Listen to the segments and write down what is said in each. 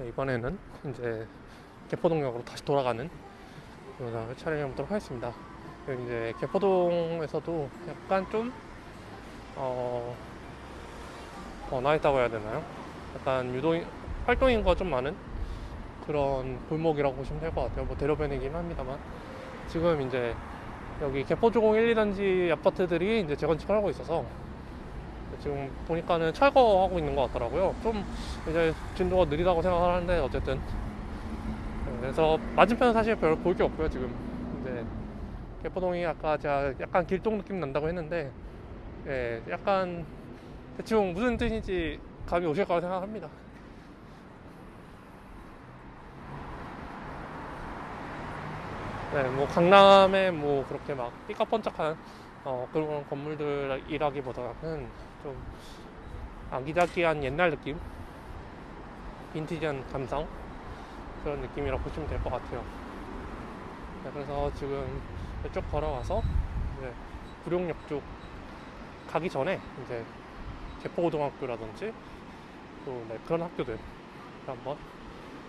네, 이번에는 이제 개포동역으로 다시 돌아가는 영상을 촬영해 보도록 하겠습니다. 여기 이제 개포동에서도 약간 좀 어, 번화했다고 해야 되나요? 약간 유도인 활동인과 좀 많은 그런 골목이라고 보시면 될 것 같아요. 뭐 대로변이긴 합니다만 지금 이제 여기 개포주공 1, 2단지 아파트들이 이제 재건축을 하고 있어서 지금 보니까는 철거하고 있는 것 같더라고요. 좀 이제 진도가 느리다고 생각을 하는데 어쨌든 네, 그래서 맞은편은 사실 별 볼 게 없고요. 지금 이제 개포동이 아까 제가 약간 길동 느낌 난다고 했는데 예, 약간 대충 무슨 뜻인지 감이 오실 거라 생각합니다. 네, 뭐 강남에 뭐 그렇게 막 삐까뻔쩍한 어, 그런 건물들이라기보다는 좀 아기자기한 옛날 느낌, 빈티지한 감성 그런 느낌이라고 보시면 될 것 같아요. 네, 그래서 지금 이쪽 걸어와서 이제 구룡역 쪽 가기 전에 이제 개포고등학교라든지 또 네, 그런 학교들 한번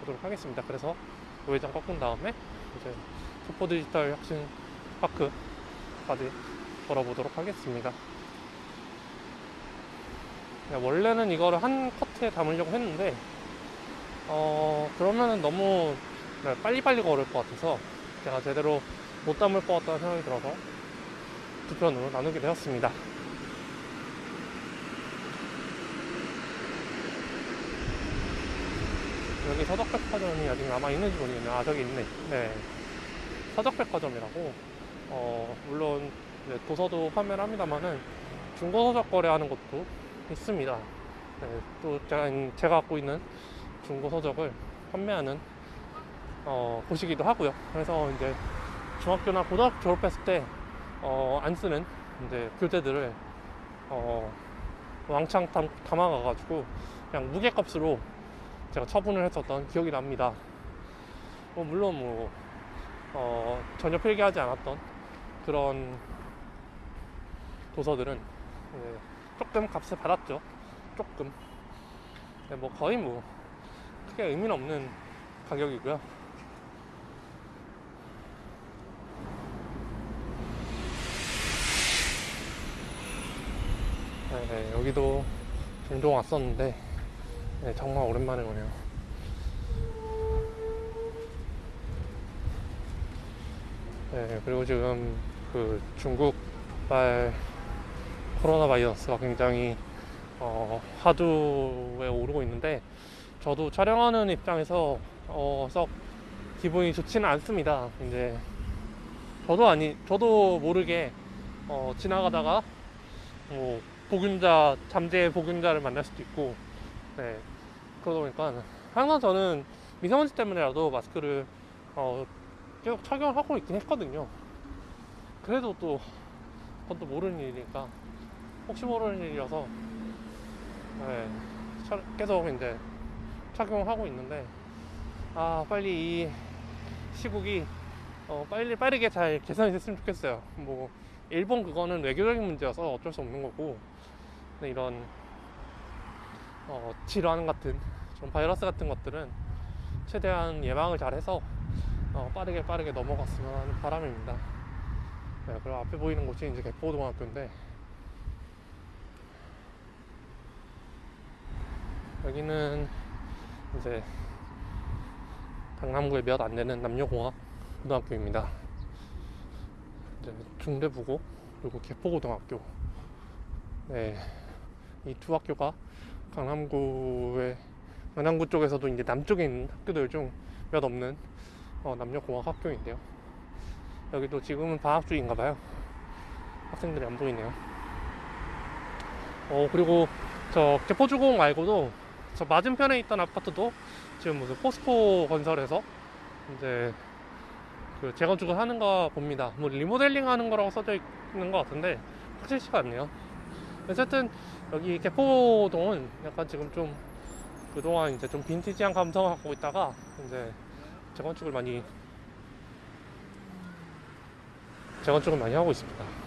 보도록 하겠습니다. 그래서 우회전 꺾은 다음에 이제 소포 디지털 혁신 파크까지 걸어보도록 하겠습니다. 네, 원래는 이거를 한 커트에 담으려고 했는데 어 그러면은 너무 네, 빨리빨리 걸을 것 같아서 제가 제대로 못 담을 것 같다는 생각이 들어서 두 편으로 나누게 되었습니다. 여기 서적백화점이 아직 남아있는지 모르겠네요. 아, 저기 있네. 네. 서적백화점이라고, 어, 물론, 도서도 판매를 합니다만은, 중고서적 거래하는 곳도 있습니다. 네, 또 제가, 제가 갖고 있는 중고 서적을 판매하는, 어, 곳이기도 하고요. 그래서 이제 중학교나 고등학교 졸업했을 때, 어, 안 쓰는, 이제 교재들을, 어, 왕창 담, 담아가가지고, 그냥 무게값으로 제가 처분을 했었던 기억이 납니다. 뭐 물론 뭐 어, 전혀 필기하지 않았던 그런 도서들은 네, 조금 값을 받았죠. 조금. 네, 뭐 거의 뭐 크게 의미는 없는 가격이고요. 네, 네, 여기도 종종 왔었는데 네, 정말 오랜만에 오네요. 네, 그리고 지금 그 중국발 코로나 바이러스가 굉장히 어, 화두에 오르고 있는데 저도 촬영하는 입장에서 어, 썩 기분이 좋지는 않습니다. 이제 저도 아니 저도 모르게 어, 지나가다가 뭐 보균자 잠재 보균자를 만날 수도 있고 네 그러다 보니까 항상 저는 미세먼지 때문에라도 마스크를 어, 계속 착용을 하고 있긴 했거든요. 그래도 또 그것도 모르는 일이니까 혹시 모르는 일이어서 네, 차- 계속 이제 착용을 하고 있는데 아 빨리 이 시국이 어, 빨리 빠르게 잘 개선이 됐으면 좋겠어요. 뭐 일본 그거는 외교적인 문제여서 어쩔 수 없는 거고 이런 어, 질환 같은 좀 바이러스 같은 것들은 최대한 예방을 잘해서 어, 빠르게 빠르게 넘어갔으면 하는 바람입니다. 네, 그리고 앞에 보이는 곳이 이제 개포고등학교인데 여기는 이제 강남구에 몇 안 되는 남녀공학 고등학교입니다. 이제 중대부고 그리고 개포고등학교 네, 이 두 학교가 강남구의 강남구 쪽에서도 이제 남쪽에 있는 학교들 중 몇 없는 어, 남녀공학 학교인데요. 여기도 지금은 방학 중인가 봐요. 학생들이 안 보이네요. 어 그리고 저 개포주공 말고도 저 맞은편에 있던 아파트도 지금 무슨 포스코 건설에서 이제 그 재건축을 하는가 봅니다. 뭐 리모델링 하는 거라고 써져 있는 것 같은데 확실치가 않네요. 어쨌든 여기 개포동은 약간 지금 좀 그동안 이제 좀 빈티지한 감성을 갖고 있다가 이제 재건축을 많이 재건축을 많이 하고 있습니다.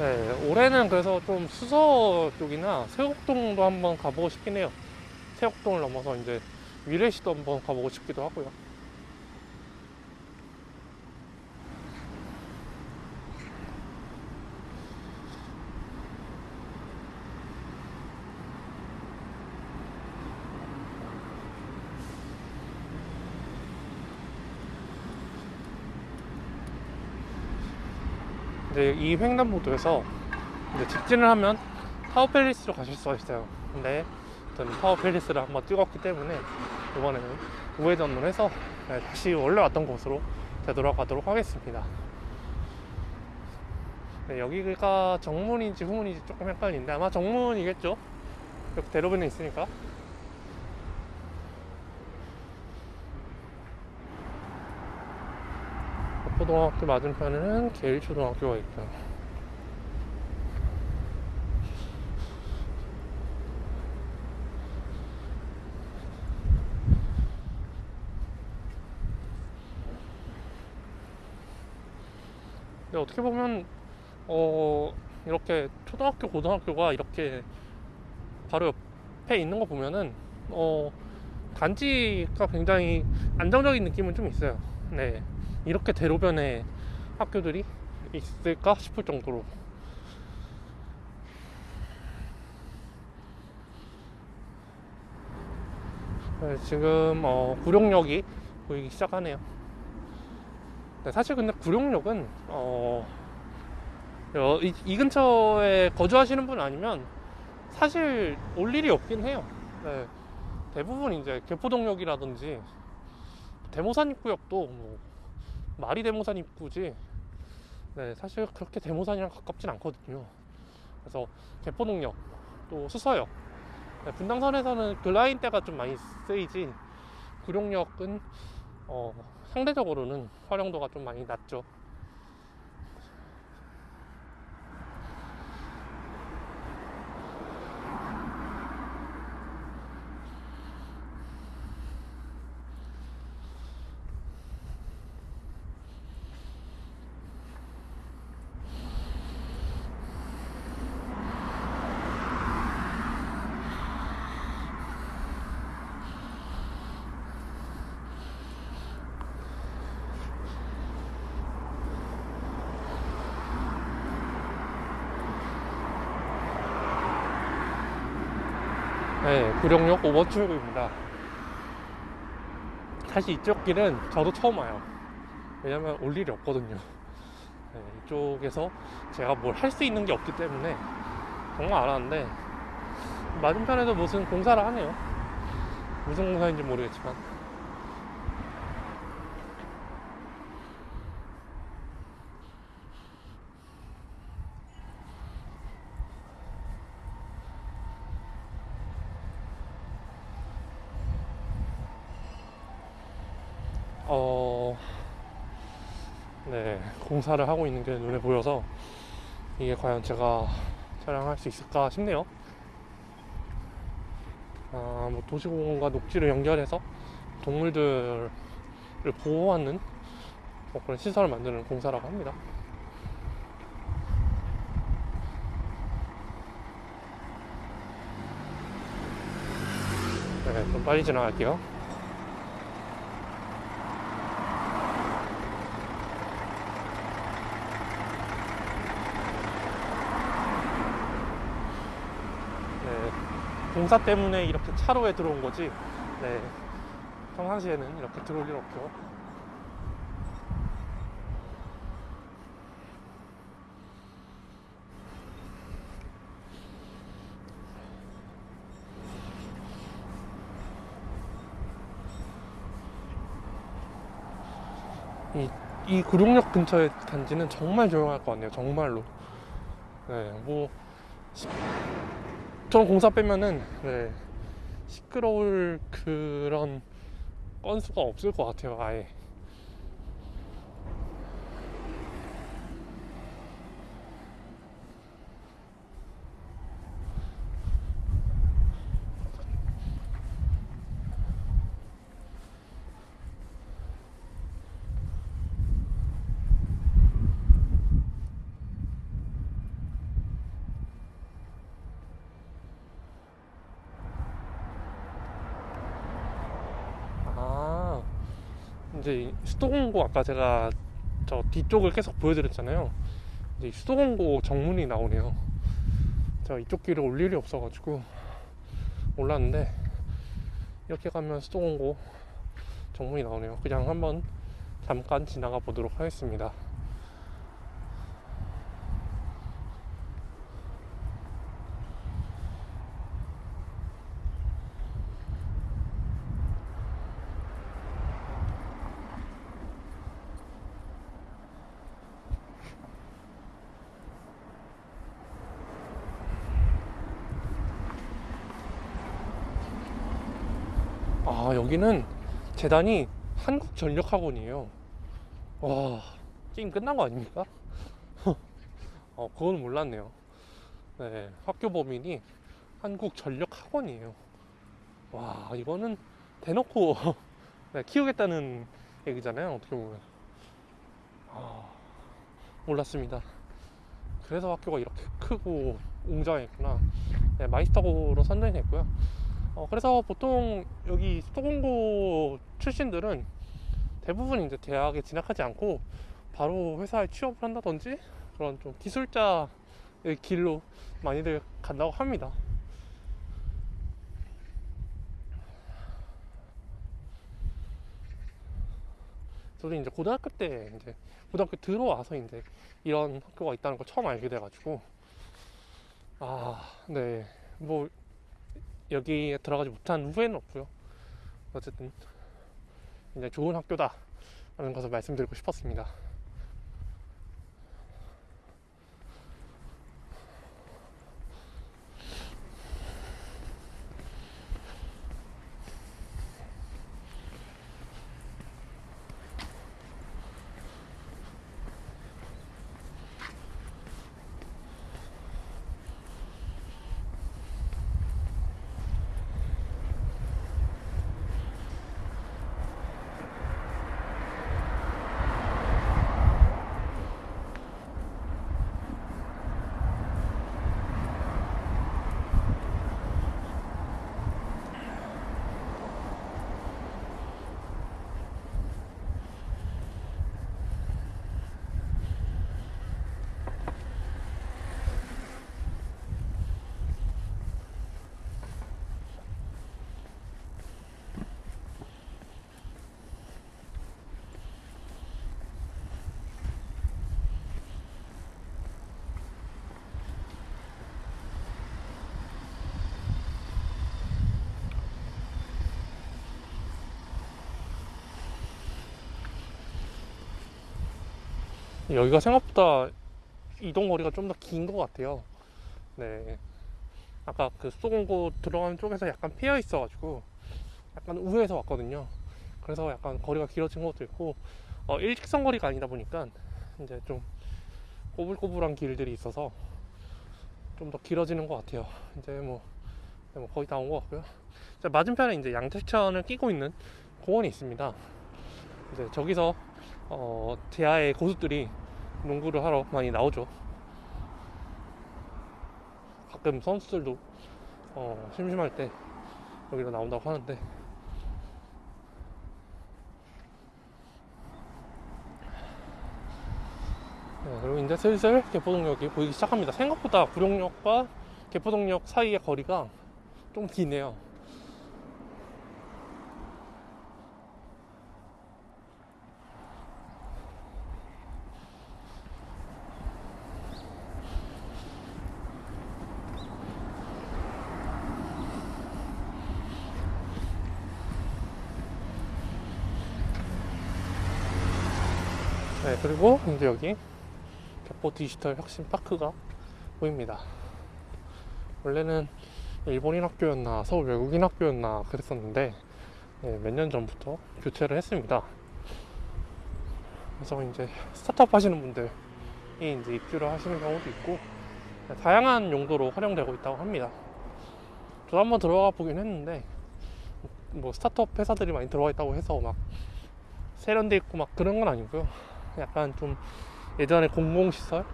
네, 올해는 그래서 좀 수서 쪽이나 세곡동도 한번 가보고 싶긴 해요. 세곡동을 넘어서 이제 위례시도 한번 가보고 싶기도 하고요. 이제 이 횡단보도에서 이제 직진을 하면 타워 팰리스로 가실 수가 있어요. 근데 저는 타워 팰리스를 한번 찍었기 때문에 이번에는 우회전을 해서 네, 다시 원래 왔던 곳으로 되돌아가도록 하겠습니다. 네, 여기가 정문인지 후문인지 조금 헷갈리는데 아마 정문이겠죠? 이렇게 대로변에 있으니까. 고등학교 맞은편에는 계일초등학교가 있죠. 근데 어떻게 보면 어 이렇게 초등학교 고등학교가 이렇게 바로 옆에 있는 거 보면은 어 단지가 굉장히 안정적인 느낌은 좀 있어요. 네 이렇게 대로변에 학교들이 있을까 싶을 정도로 네, 지금 어, 구룡역이 보이기 시작하네요. 네, 사실 근데 구룡역은 어, 어, 이, 이 근처에 거주하시는 분 아니면 사실 올 일이 없긴 해요. 네, 대부분 이제 개포동역이라든지 대모산 입구역도 뭐 말이 대모산 입구지 네, 사실 그렇게 대모산이랑 가깝진 않거든요. 그래서 개포동역 또 수서역 네, 분당선에서는 그 라인대가 좀 많이 쓰이지 구룡역은 어, 상대적으로는 활용도가 좀 많이 낮죠. 네, 구룡역 5번 출구입니다. 사실 이쪽 길은 저도 처음 와요. 왜냐면 올 일이 없거든요. 네, 이쪽에서 제가 뭘 할 수 있는 게 없기 때문에 정말 안 하는데 맞은편에도 무슨 공사를 하네요. 무슨 공사인지 모르겠지만. 어, 네, 공사를 하고 있는 게 눈에 보여서 이게 과연 제가 촬영할 수 있을까 싶네요. 아, 뭐 도시공원과 녹지를 연결해서 동물들을 보호하는 뭐 그런 시설을 만드는 공사라고 합니다. 네, 좀 빨리 지나갈게요. 네, 공사 때문에 이렇게 차로에 들어온 거지. 네, 평상시에는 이렇게 들어올 일 없죠. 이, 이 구룡역 근처의 단지는 정말 조용할 것 같네요. 정말로. 네, 뭐, 시- 저런 공사 빼면은, 네, 시끄러울 그런 건수가 없을 것 같아요, 아예. 이제 이 수도공고 아까 제가 저 뒤쪽을 계속 보여드렸잖아요. 이제 이 수도공고 정문이 나오네요. 제가 이쪽 길을 올 일이 없어가지고 몰랐는데 이렇게 가면 수도공고 정문이 나오네요. 그냥 한번 잠깐 지나가 보도록 하겠습니다. 아 여기는 재단이 한국전력학원이에요. 와 게임 끝난 거 아닙니까? 어 그건 몰랐네요. 네 학교 범인이 한국전력학원이에요. 와 이거는 대놓고 네, 키우겠다는 얘기잖아요 어떻게 보면. 아 몰랐습니다. 그래서 학교가 이렇게 크고 웅장했구나. 네, 마이스터고로 선정했고요 어, 그래서 보통 여기 수도공고 출신들은 대부분 이제 대학에 진학하지 않고 바로 회사에 취업을 한다든지 그런 좀 기술자의 길로 많이들 간다고 합니다. 저도 이제 고등학교 때 이제 고등학교 들어와서 이제 이런 학교가 있다는 걸 처음 알게 돼가지고 아, 네. 뭐 여기에 들어가지 못한 후회는 없고요. 어쨌든 이제 좋은 학교다 라는 것을 말씀드리고 싶었습니다. 여기가 생각보다 이동 거리가 좀 더 긴 것 같아요. 네. 아까 그 수도공고 들어가는 쪽에서 약간 피어 있어 가지고 약간 우회해서 왔거든요. 그래서 약간 거리가 길어진 것도 있고 어, 일직선 거리가 아니다 보니까 이제 좀 꼬불꼬불한 길들이 있어서 좀 더 길어지는 것 같아요. 이제 뭐, 네, 뭐 거의 다 온 것 같고요. 이제 맞은편에 이제 양태천을 끼고 있는 공원이 있습니다. 이제 저기서 어, 대하의 고수들이 농구를 하러 많이 나오죠. 가끔 선수들도 어, 심심할 때 여기로 나온다고 하는데 네, 그리고 이제 슬슬 개포동역이 보이기 시작합니다. 생각보다 구룡역과 개포동역 사이의 거리가 좀 기네요. 네, 그리고 이제 여기 개포 디지털 혁신 파크가 보입니다. 원래는 일본인 학교였나 서울 외국인 학교였나 그랬었는데 네, 몇년 전부터 교체를 했습니다. 그래서 이제 스타트업 하시는 분들이 이제 입주를 하시는 경우도 있고 네, 다양한 용도로 활용되고 있다고 합니다. 저도 한번 들어가 보긴 했는데 뭐 스타트업 회사들이 많이 들어와 있다고 해서 막 세련돼 있고 막 그런 건 아니고요. 약간 좀 예전에 공공시설,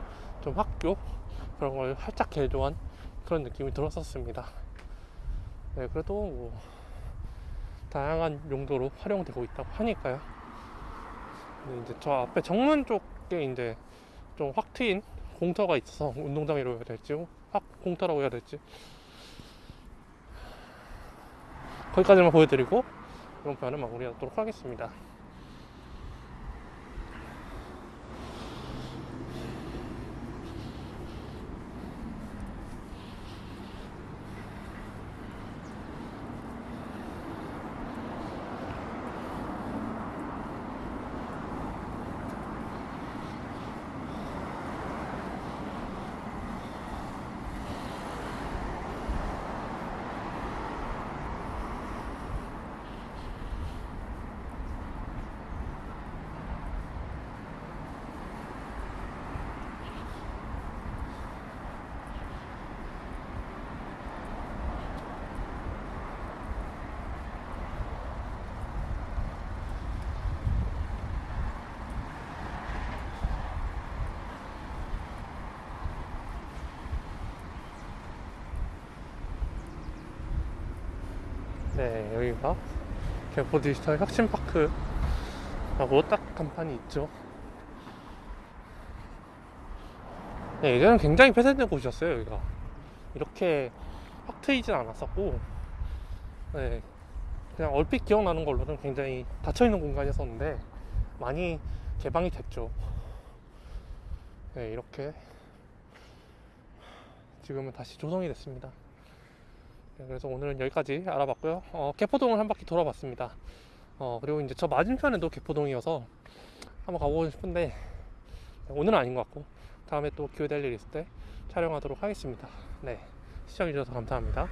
좀 학교 그런 걸 살짝 개조한 그런 느낌이 들었었습니다. 네, 그래도 뭐 다양한 용도로 활용되고 있다고 하니까요. 이제 저 앞에 정문 쪽에 이제 좀 확 트인 공터가 있어서 운동장이라고 해야 될지 확 공터라고 해야 될지 거기까지만 보여드리고 이번 편은 마무리하도록 하겠습니다. 네, 여기가 개포 디지털 혁신파크라고 딱 간판이 있죠. 네, 예전엔 굉장히 폐쇄된 곳이었어요, 여기가. 이렇게 확 트이진 않았었고, 네, 그냥 얼핏 기억나는 걸로는 굉장히 닫혀있는 공간이었었는데, 많이 개방이 됐죠. 네, 이렇게 지금은 다시 조성이 됐습니다. 네, 그래서 오늘은 여기까지 알아봤고요. 어, 개포동을 한 바퀴 돌아봤습니다. 어, 그리고 이제 저 맞은편에도 개포동이어서 한번 가보고 싶은데 오늘은 아닌 것 같고 다음에 또 기회 될 일 있을 때 촬영하도록 하겠습니다. 네, 시청해주셔서 감사합니다.